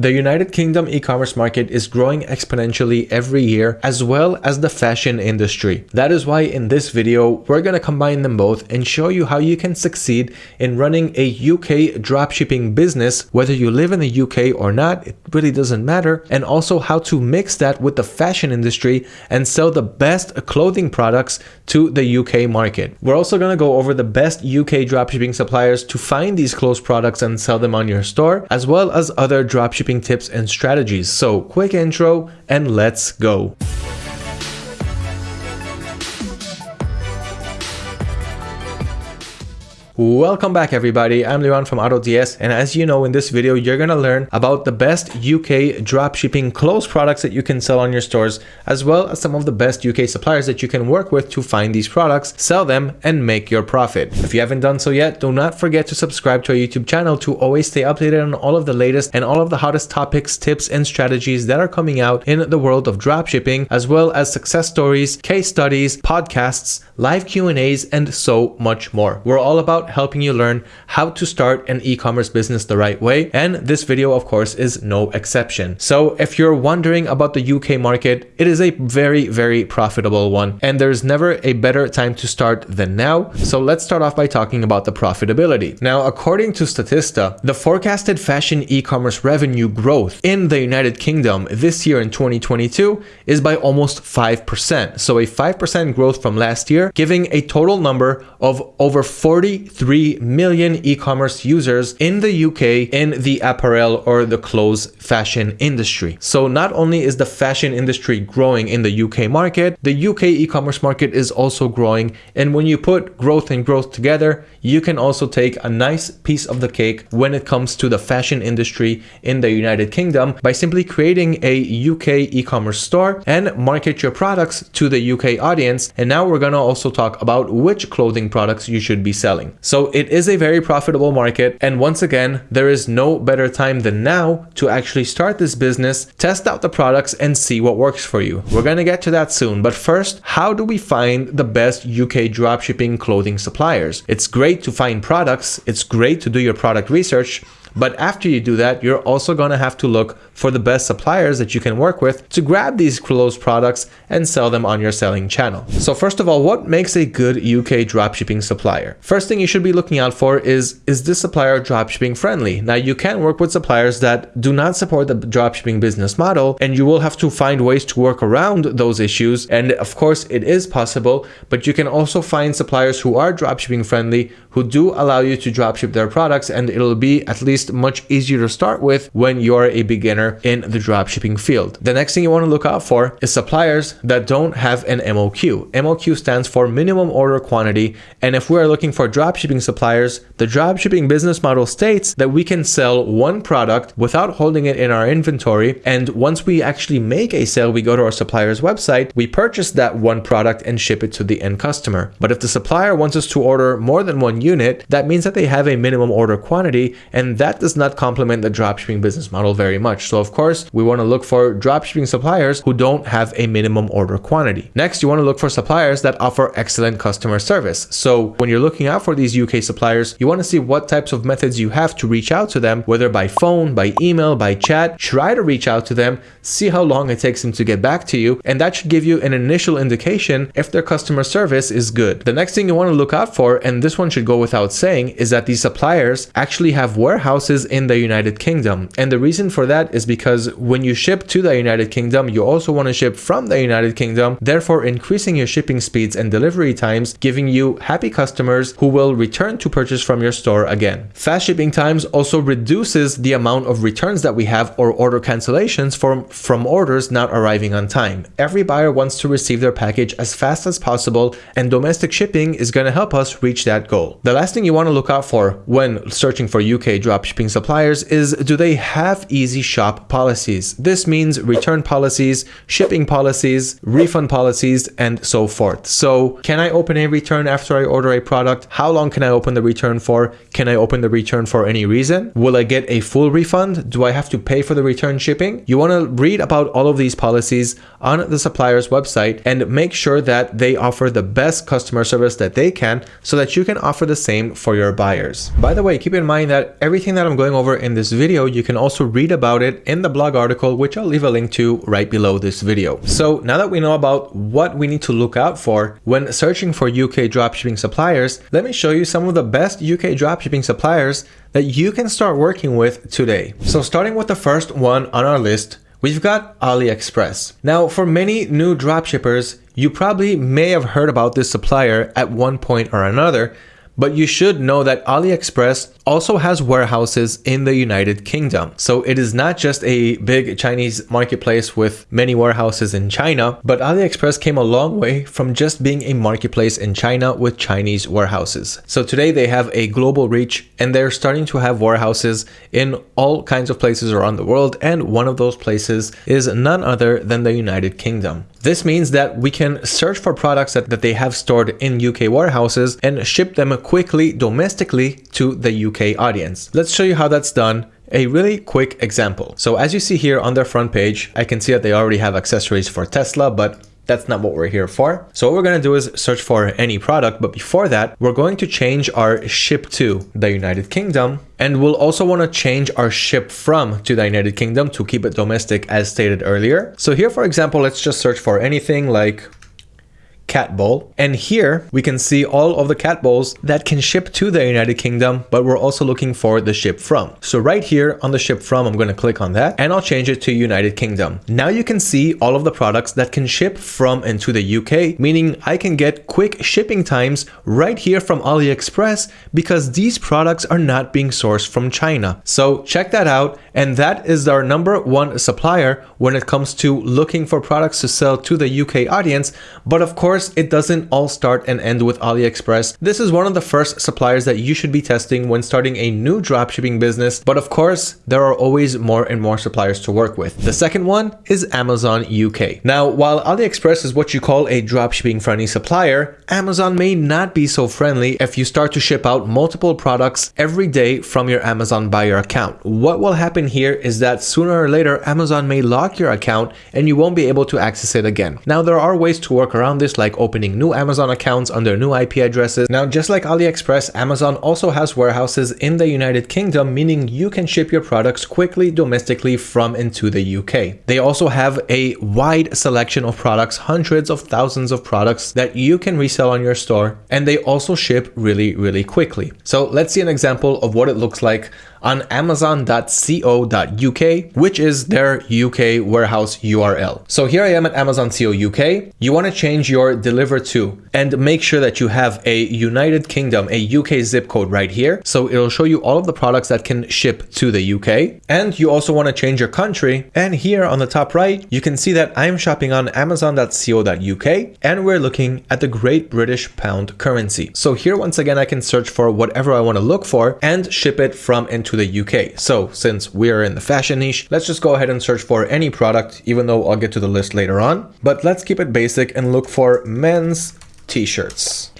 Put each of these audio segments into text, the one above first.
The United Kingdom e-commerce market is growing exponentially every year as well as the fashion industry. That is why in this video, we're going to combine them both and show you how you can succeed in running a UK dropshipping business, whether you live in the UK or not, it really doesn't matter, and also how to mix that with the fashion industry and sell the best clothing products to the UK market. We're also going to go over the best UK dropshipping suppliers to find these clothes products and sell them on your store, as well as other dropshipping tips and strategies. So quick intro and let's go. Welcome back everybody, I'm Leon from AutoDS and as you know in this video you're gonna learn about the best UK dropshipping clothes products that you can sell on your stores as well as some of the best UK suppliers that you can work with to find these products, sell them and make your profit. If you haven't done so yet, do not forget to subscribe to our YouTube channel to always stay updated on all of the latest and all of the hottest topics, tips and strategies that are coming out in the world of dropshipping as well as success stories, case studies, podcasts, live Q&As and so much more. We're all about helping you learn how to start an e-commerce business the right way. And this video, of course, is no exception. So if you're wondering about the UK market, it is a very, very profitable one. And there's never a better time to start than now. So let's start off by talking about the profitability. Now, according to Statista, the forecasted fashion e-commerce revenue growth in the United Kingdom this year in 2022 is by almost 5%. So a 5% growth from last year, giving a total number of over 43 3 million e-commerce users in the UK in the apparel or the clothes fashion industry. So not only is the fashion industry growing in the UK market, the UK e-commerce market is also growing. And when you put growth and growth together, you can also take a nice piece of the cake when it comes to the fashion industry in the United Kingdom by simply creating a UK e-commerce store and market your products to the UK audience. And now we're going to also talk about which clothing products you should be selling. So it is a very profitable market. And once again, there is no better time than now to actually start this business, test out the products and see what works for you. We're going to get to that soon. But first, how do we find the best UK dropshipping clothing suppliers? It's great to find products. It's great to do your product research. But after you do that, you're also going to have to look for the best suppliers that you can work with to grab these clothes products and sell them on your selling channel. So first of all, what makes a good UK dropshipping supplier? First thing you should be looking out for is, is this supplier dropshipping friendly? Now you can work with suppliers that do not support the dropshipping business model and you will have to find ways to work around those issues. And of course it is possible, but you can also find suppliers who are dropshipping friendly, who do allow you to dropship their products and it'll be at least much easier to start with when you're a beginner in the dropshipping field. The next thing you want to look out for is suppliers that don't have an MOQ. MOQ stands for minimum order quantity. And if we're looking for dropshipping suppliers, the dropshipping business model states that we can sell one product without holding it in our inventory. And once we actually make a sale, we go to our supplier's website, we purchase that one product and ship it to the end customer. But if the supplier wants us to order more than one unit, that means that they have a minimum order quantity and that does not complement the dropshipping business model very much. So of course, we want to look for dropshipping suppliers who don't have a minimum order quantity. Next, you want to look for suppliers that offer excellent customer service. So when you're looking out for these UK suppliers, you want to see what types of methods you have to reach out to them, whether by phone, by email, by chat, try to reach out to them, see how long it takes them to get back to you. And that should give you an initial indication if their customer service is good. The next thing you want to look out for, and this one should go without saying, is that these suppliers actually have warehouses in the United Kingdom. And the reason for that is because when you ship to the United Kingdom, you also want to ship from the United Kingdom, therefore increasing your shipping speeds and delivery times, giving you happy customers who will return to purchase from your store again. Fast shipping times also reduces the amount of returns that we have or order cancellations from, from orders not arriving on time. Every buyer wants to receive their package as fast as possible and domestic shipping is going to help us reach that goal. The last thing you want to look out for when searching for UK drop dropshipping suppliers is do they have easy shop policies? This means return policies, shipping policies, refund policies, and so forth. So can I open a return after I order a product? How long can I open the return for? Can I open the return for any reason? Will I get a full refund? Do I have to pay for the return shipping? You want to read about all of these policies on the supplier's website and make sure that they offer the best customer service that they can so that you can offer the same for your buyers. By the way, keep in mind that everything that I'm going over in this video, you can also read about it in the blog article, which I'll leave a link to right below this video. So now that we know about what we need to look out for when searching for UK dropshipping suppliers, let me show you some of the best UK dropshipping suppliers that you can start working with today. So starting with the first one on our list, we've got AliExpress. Now, for many new dropshippers, you probably may have heard about this supplier at one point or another, but you should know that AliExpress also has warehouses in the United Kingdom. So it is not just a big Chinese marketplace with many warehouses in China, but AliExpress came a long way from just being a marketplace in China with Chinese warehouses. So today they have a global reach and they're starting to have warehouses in all kinds of places around the world. And one of those places is none other than the United Kingdom. This means that we can search for products that, that they have stored in UK warehouses and ship them quickly domestically to the UK audience. Let's show you how that's done a really quick example. So as you see here on their front page, I can see that they already have accessories for Tesla, but that's not what we're here for. So what we're going to do is search for any product. But before that, we're going to change our ship to the United Kingdom. And we'll also want to change our ship from to the United Kingdom to keep it domestic as stated earlier. So here, for example, let's just search for anything like cat bowl. And here we can see all of the cat bowls that can ship to the United Kingdom, but we're also looking for the ship from. So right here on the ship from, I'm going to click on that and I'll change it to United Kingdom. Now you can see all of the products that can ship from into the UK, meaning I can get quick shipping times right here from AliExpress because these products are not being sourced from China. So check that out. And that is our number one supplier when it comes to looking for products to sell to the UK audience. But of course, it doesn't all start and end with AliExpress. This is one of the first suppliers that you should be testing when starting a new dropshipping business. But of course, there are always more and more suppliers to work with. The second one is Amazon UK. Now, while AliExpress is what you call a dropshipping friendly supplier, Amazon may not be so friendly if you start to ship out multiple products every day from your Amazon buyer account. What will happen here is that sooner or later, Amazon may lock your account and you won't be able to access it again. Now, there are ways to work around this like opening new Amazon accounts under new IP addresses. Now, just like AliExpress, Amazon also has warehouses in the United Kingdom, meaning you can ship your products quickly domestically from into the UK. They also have a wide selection of products, hundreds of thousands of products that you can resell on your store, and they also ship really, really quickly. So let's see an example of what it looks like on amazon.co.uk, which is their UK warehouse URL. So here I am at Amazon Co UK. You want to change your deliver to and make sure that you have a United Kingdom, a UK zip code right here. So it'll show you all of the products that can ship to the UK. And you also want to change your country. And here on the top right, you can see that I'm shopping on amazon.co.uk and we're looking at the Great British Pound currency. So here, once again, I can search for whatever I want to look for and ship it from into to the UK. So since we are in the fashion niche, let's just go ahead and search for any product, even though I'll get to the list later on. But let's keep it basic and look for men's t-shirts.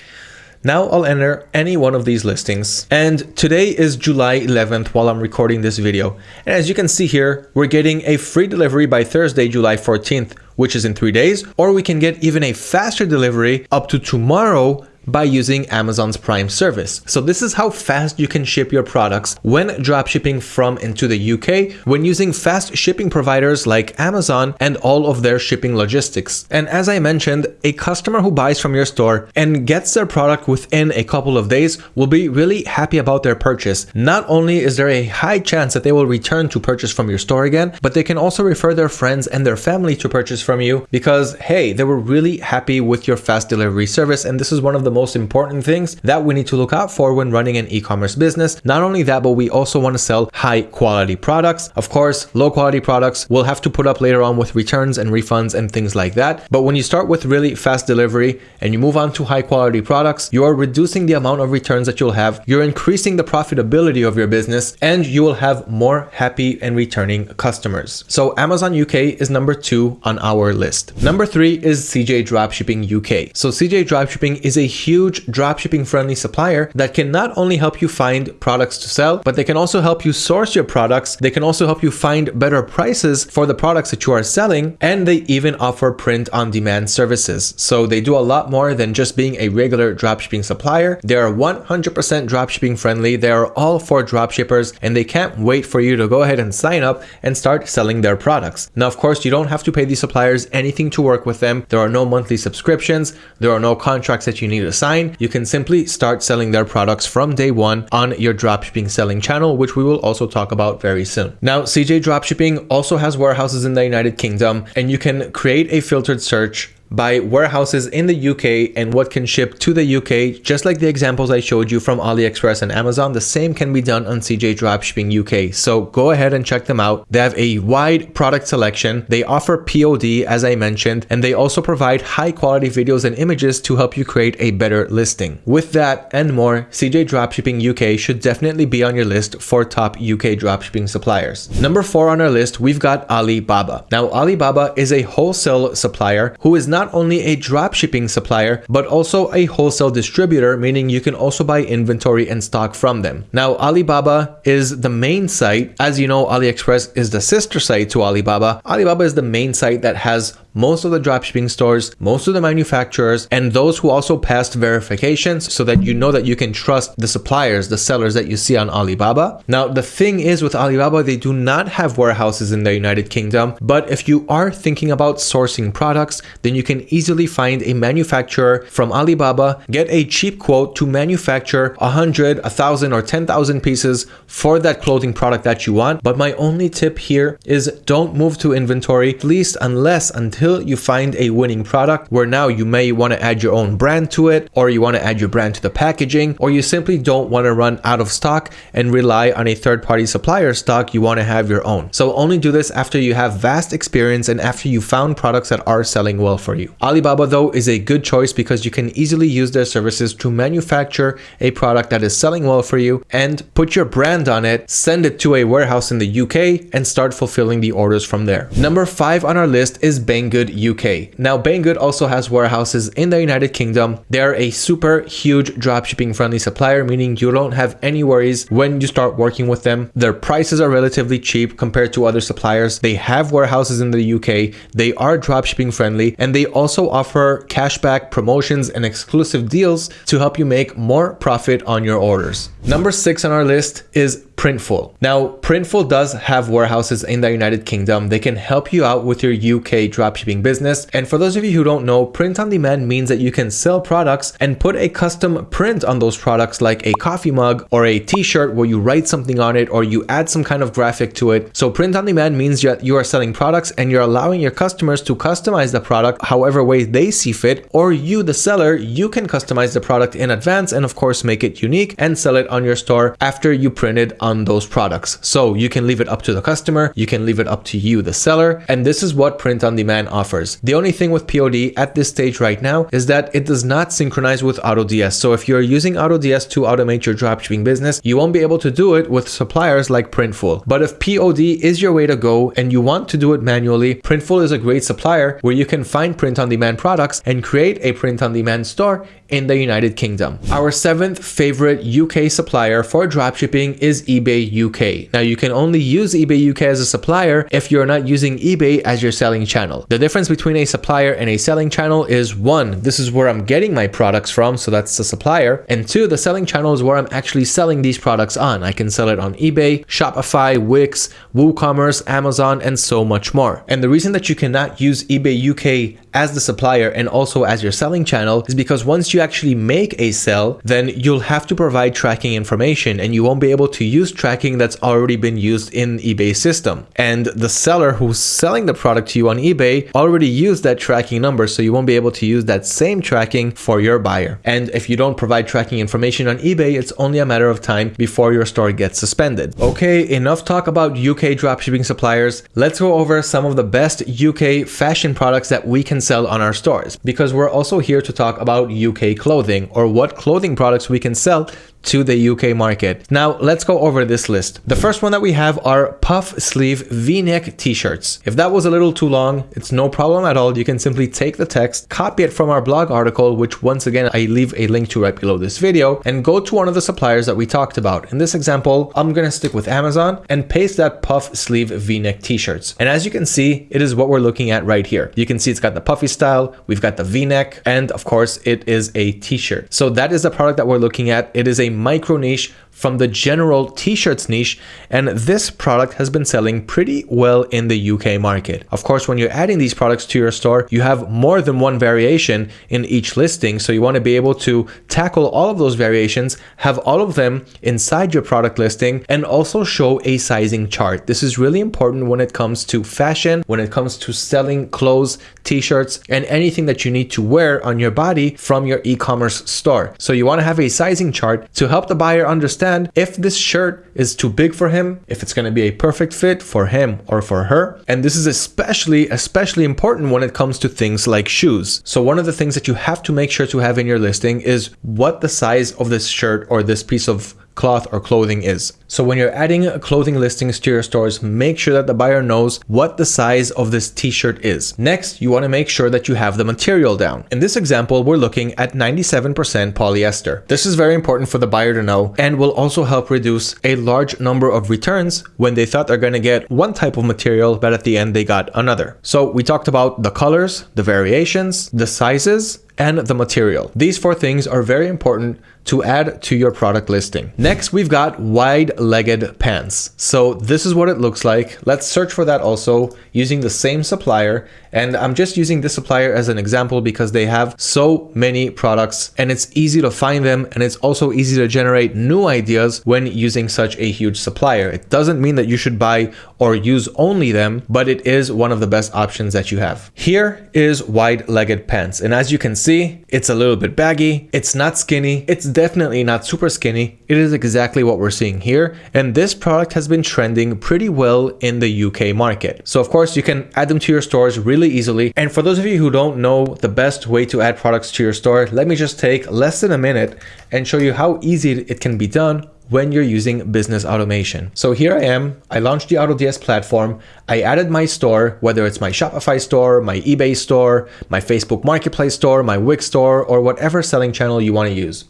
Now I'll enter any one of these listings and today is July 11th while I'm recording this video. And as you can see here, we're getting a free delivery by Thursday, July 14th, which is in three days, or we can get even a faster delivery up to tomorrow, by using Amazon's Prime service. So this is how fast you can ship your products when dropshipping from into the UK when using fast shipping providers like Amazon and all of their shipping logistics. And as I mentioned, a customer who buys from your store and gets their product within a couple of days will be really happy about their purchase. Not only is there a high chance that they will return to purchase from your store again, but they can also refer their friends and their family to purchase from you because, hey, they were really happy with your fast delivery service. And this is one of the most important things that we need to look out for when running an e-commerce business. Not only that, but we also want to sell high quality products. Of course, low quality products we'll have to put up later on with returns and refunds and things like that. But when you start with really fast delivery and you move on to high quality products, you are reducing the amount of returns that you'll have. You're increasing the profitability of your business and you will have more happy and returning customers. So Amazon UK is number two on our list. Number three is CJ Dropshipping UK. So CJ Dropshipping is a huge dropshipping friendly supplier that can not only help you find products to sell, but they can also help you source your products. They can also help you find better prices for the products that you are selling. And they even offer print on demand services. So they do a lot more than just being a regular dropshipping supplier. They are 100% dropshipping friendly. They are all for dropshippers and they can't wait for you to go ahead and sign up and start selling their products. Now, of course, you don't have to pay these suppliers anything to work with them. There are no monthly subscriptions. There are no contracts that you need to sign. You can simply start selling their products from day one on your dropshipping selling channel, which we will also talk about very soon. Now, CJ Dropshipping also has warehouses in the United Kingdom and you can create a filtered search by warehouses in the UK and what can ship to the UK. Just like the examples I showed you from AliExpress and Amazon, the same can be done on CJ Dropshipping UK. So go ahead and check them out. They have a wide product selection. They offer POD, as I mentioned, and they also provide high quality videos and images to help you create a better listing. With that and more, CJ Dropshipping UK should definitely be on your list for top UK dropshipping suppliers. Number four on our list, we've got Alibaba. Now, Alibaba is a wholesale supplier who is not not only a dropshipping supplier, but also a wholesale distributor, meaning you can also buy inventory and stock from them. Now, Alibaba is the main site. As you know, AliExpress is the sister site to Alibaba. Alibaba is the main site that has most of the dropshipping stores, most of the manufacturers, and those who also passed verifications so that you know that you can trust the suppliers, the sellers that you see on Alibaba. Now, the thing is with Alibaba, they do not have warehouses in the United Kingdom, but if you are thinking about sourcing products, then you can easily find a manufacturer from Alibaba, get a cheap quote to manufacture 100, 1000 or 10,000 pieces for that clothing product that you want. But my only tip here is don't move to inventory, at least unless until until you find a winning product where now you may want to add your own brand to it, or you want to add your brand to the packaging, or you simply don't want to run out of stock and rely on a third party supplier stock, you want to have your own. So only do this after you have vast experience and after you found products that are selling well for you. Alibaba though is a good choice because you can easily use their services to manufacture a product that is selling well for you and put your brand on it, send it to a warehouse in the UK and start fulfilling the orders from there. Number five on our list is Bang Banggood UK. Now Banggood also has warehouses in the United Kingdom. They're a super huge dropshipping friendly supplier, meaning you don't have any worries when you start working with them. Their prices are relatively cheap compared to other suppliers. They have warehouses in the UK. They are dropshipping friendly and they also offer cashback promotions and exclusive deals to help you make more profit on your orders. Number six on our list is Printful. Now, Printful does have warehouses in the United Kingdom. They can help you out with your UK dropshipping business. And for those of you who don't know, print on demand means that you can sell products and put a custom print on those products like a coffee mug or a t-shirt where you write something on it or you add some kind of graphic to it. So print on demand means that you are selling products and you're allowing your customers to customize the product however way they see fit or you the seller, you can customize the product in advance and of course make it unique and sell it on your store after you print it on on those products. So you can leave it up to the customer, you can leave it up to you, the seller, and this is what print on demand offers. The only thing with POD at this stage right now is that it does not synchronize with AutoDS. So if you're using AutoDS to automate your dropshipping business, you won't be able to do it with suppliers like Printful. But if POD is your way to go and you want to do it manually, Printful is a great supplier where you can find print on demand products and create a print on demand store in the United Kingdom. Our seventh favorite UK supplier for dropshipping is eBay UK. Now you can only use eBay UK as a supplier if you're not using eBay as your selling channel. The difference between a supplier and a selling channel is one, this is where I'm getting my products from, so that's the supplier. And two, the selling channel is where I'm actually selling these products on. I can sell it on eBay, Shopify, Wix, WooCommerce, Amazon, and so much more. And the reason that you cannot use eBay UK as the supplier and also as your selling channel is because once you actually make a sell, then you'll have to provide tracking information and you won't be able to use tracking that's already been used in eBay system. And the seller who's selling the product to you on eBay already used that tracking number, so you won't be able to use that same tracking for your buyer. And if you don't provide tracking information on eBay, it's only a matter of time before your store gets suspended. Okay, enough talk about UK dropshipping suppliers. Let's go over some of the best UK fashion products that we can sell on our stores. Because we're also here to talk about UK clothing or what clothing products we can sell to the UK market. Now let's go over this list. The first one that we have are puff sleeve v-neck t-shirts. If that was a little too long, it's no problem at all. You can simply take the text, copy it from our blog article, which once again, I leave a link to right below this video and go to one of the suppliers that we talked about. In this example, I'm going to stick with Amazon and paste that puff sleeve v-neck t-shirts. And as you can see, it is what we're looking at right here. You can see it's got the puffy style, we've got the v-neck, and of course it is a t-shirt. So that is the product that we're looking at. It is a micro niche from the general t-shirts niche and this product has been selling pretty well in the UK market. Of course, when you're adding these products to your store, you have more than one variation in each listing. So you want to be able to tackle all of those variations, have all of them inside your product listing and also show a sizing chart. This is really important when it comes to fashion, when it comes to selling clothes, t-shirts, and anything that you need to wear on your body from your e-commerce store. So you want to have a sizing chart to help the buyer understand understand if this shirt is too big for him, if it's going to be a perfect fit for him or for her. And this is especially, especially important when it comes to things like shoes. So one of the things that you have to make sure to have in your listing is what the size of this shirt or this piece of cloth or clothing is. So when you're adding clothing listings to your stores, make sure that the buyer knows what the size of this t-shirt is. Next, you want to make sure that you have the material down. In this example, we're looking at 97% polyester. This is very important for the buyer to know and will also help reduce a large number of returns when they thought they're going to get one type of material, but at the end they got another. So we talked about the colors, the variations, the sizes, and the material. These four things are very important to add to your product listing. Next, we've got wide-legged pants. So this is what it looks like. Let's search for that also using the same supplier. And I'm just using this supplier as an example because they have so many products and it's easy to find them. And it's also easy to generate new ideas when using such a huge supplier. It doesn't mean that you should buy or use only them, but it is one of the best options that you have. Here is wide-legged pants. And as you can see, it's a little bit baggy. It's not skinny. It's definitely not super skinny. It is exactly what we're seeing here. And this product has been trending pretty well in the UK market. So of course you can add them to your stores really easily. And for those of you who don't know the best way to add products to your store, let me just take less than a minute and show you how easy it can be done when you're using business automation. So here I am, I launched the AutoDS platform, I added my store, whether it's my Shopify store, my eBay store, my Facebook Marketplace store, my Wix store, or whatever selling channel you want to use.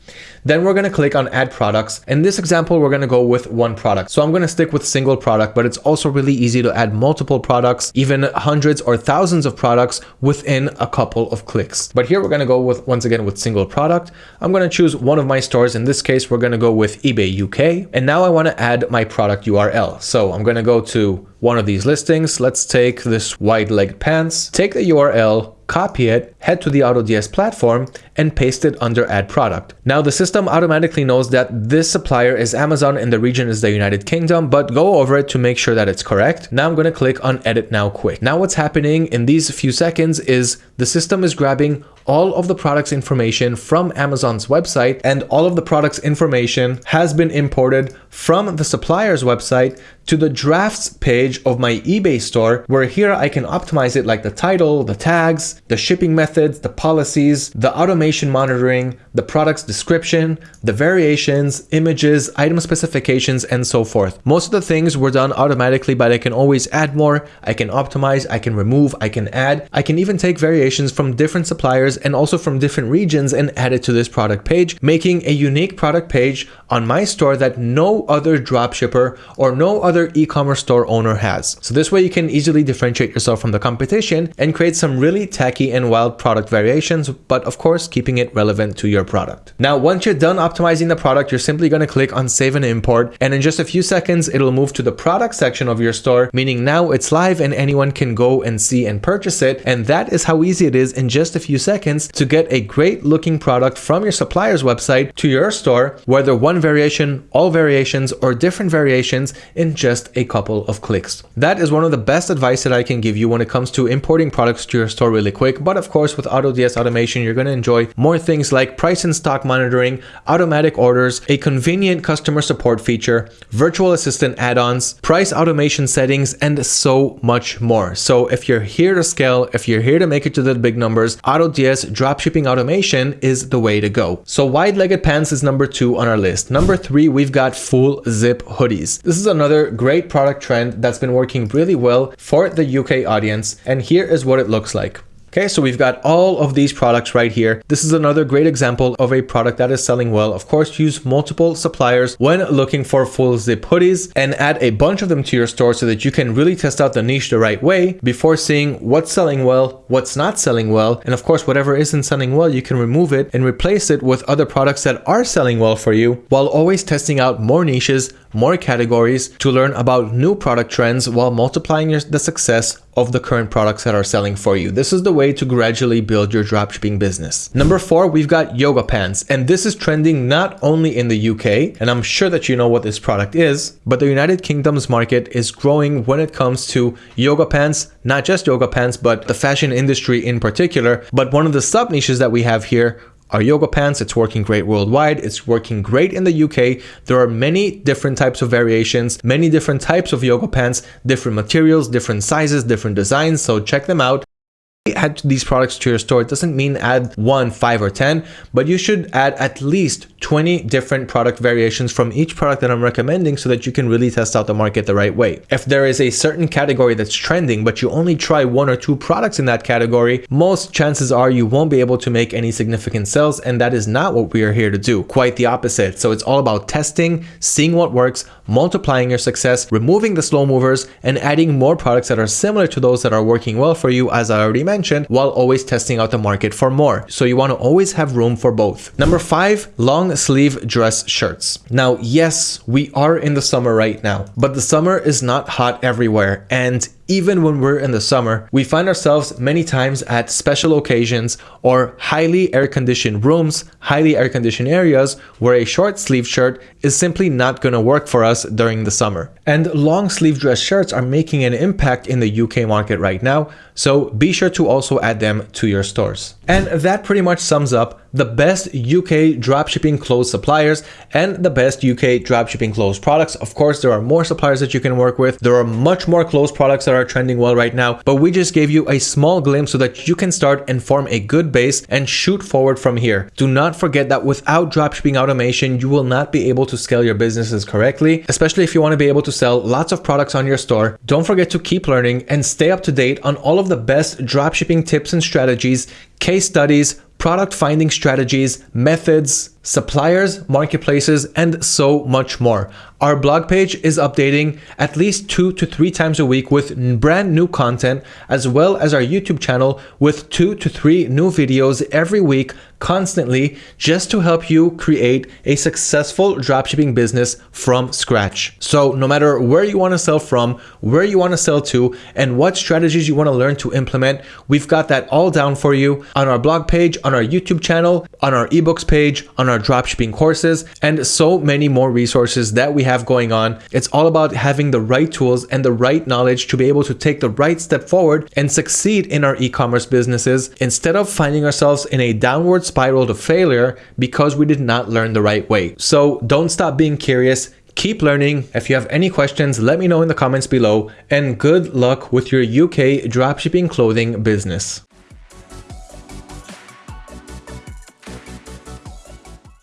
Then we're going to click on add products. In this example, we're going to go with one product. So I'm going to stick with single product, but it's also really easy to add multiple products, even hundreds or thousands of products within a couple of clicks. But here we're going to go with, once again, with single product. I'm going to choose one of my stores. In this case, we're going to go with eBay UK. Okay, and now I want to add my product URL. So I'm going to go to one of these listings. Let's take this wide leg pants, take the URL, copy it, head to the AutoDS platform and paste it under add product. Now the system automatically knows that this supplier is Amazon and the region is the United Kingdom, but go over it to make sure that it's correct. Now I'm going to click on edit now quick. Now what's happening in these few seconds is the system is grabbing all of the products information from Amazon's website and all of the products information has been imported from the supplier's website to the drafts page of my eBay store where here I can optimize it like the title, the tags, the shipping methods, the policies, the automation monitoring, the product's description, the variations, images, item specifications, and so forth. Most of the things were done automatically, but I can always add more. I can optimize, I can remove, I can add. I can even take variations from different suppliers and also from different regions and add it to this product page, making a unique product page on my store that no other dropshipper or no other e-commerce store owner has. So this way you can easily differentiate yourself from the competition and create some really tacky and wild product variations, but of course keeping it relevant to your product. Now, once you're done optimizing the product, you're simply going to click on save and import. And in just a few seconds, it'll move to the product section of your store, meaning now it's live and anyone can go and see and purchase it. And that is how easy it is in just a few seconds to get a great looking product from your supplier's website to your store, whether one variation, all variations, variations or different variations in just a couple of clicks. That is one of the best advice that I can give you when it comes to importing products to your store really quick. But of course, with AutoDS automation, you're going to enjoy more things like price and stock monitoring, automatic orders, a convenient customer support feature, virtual assistant add-ons, price automation settings, and so much more. So if you're here to scale, if you're here to make it to the big numbers, AutoDS dropshipping automation is the way to go. So wide-legged pants is number two on our list. Number three, we've got zip hoodies. This is another great product trend that's been working really well for the UK audience. And here is what it looks like. Okay, so we've got all of these products right here. This is another great example of a product that is selling well. Of course, use multiple suppliers when looking for full zip hoodies and add a bunch of them to your store so that you can really test out the niche the right way before seeing what's selling well, what's not selling well. And of course, whatever isn't selling well, you can remove it and replace it with other products that are selling well for you while always testing out more niches, more categories to learn about new product trends while multiplying your, the success of the current products that are selling for you. This is the way to gradually build your dropshipping business. Number four, we've got yoga pants. And this is trending not only in the UK, and I'm sure that you know what this product is, but the United Kingdom's market is growing when it comes to yoga pants, not just yoga pants, but the fashion industry in particular. But one of the sub niches that we have here our yoga pants. It's working great worldwide. It's working great in the UK. There are many different types of variations, many different types of yoga pants, different materials, different sizes, different designs. So check them out add these products to your store. It doesn't mean add one, five, or 10, but you should add at least 20 different product variations from each product that I'm recommending so that you can really test out the market the right way. If there is a certain category that's trending, but you only try one or two products in that category, most chances are you won't be able to make any significant sales. And that is not what we are here to do. Quite the opposite. So it's all about testing, seeing what works, multiplying your success, removing the slow movers, and adding more products that are similar to those that are working well for you, as I already mentioned, while always testing out the market for more. So you want to always have room for both. Number five, long sleeve dress shirts. Now, yes, we are in the summer right now, but the summer is not hot everywhere. And even when we're in the summer, we find ourselves many times at special occasions or highly air-conditioned rooms, highly air-conditioned areas where a short sleeve shirt is simply not going to work for us during the summer. And long sleeve dress shirts are making an impact in the UK market right now, so be sure to also add them to your stores. And that pretty much sums up the best UK dropshipping clothes suppliers and the best UK dropshipping clothes products. Of course, there are more suppliers that you can work with. There are much more clothes products that are trending well right now, but we just gave you a small glimpse so that you can start and form a good base and shoot forward from here. Do not forget that without dropshipping automation, you will not be able to scale your businesses correctly, especially if you want to be able to sell lots of products on your store. Don't forget to keep learning and stay up to date on all of the best dropshipping tips and strategies, case studies, product finding strategies, methods, suppliers, marketplaces, and so much more. Our blog page is updating at least two to three times a week with brand new content, as well as our YouTube channel with two to three new videos every week constantly just to help you create a successful dropshipping business from scratch. So no matter where you want to sell from, where you want to sell to, and what strategies you want to learn to implement, we've got that all down for you on our blog page, on our YouTube channel, on our ebooks page, on our dropshipping courses, and so many more resources that we have going on. It's all about having the right tools and the right knowledge to be able to take the right step forward and succeed in our e-commerce businesses instead of finding ourselves in a downward spiral to failure because we did not learn the right way. So don't stop being curious. Keep learning. If you have any questions, let me know in the comments below and good luck with your UK dropshipping clothing business.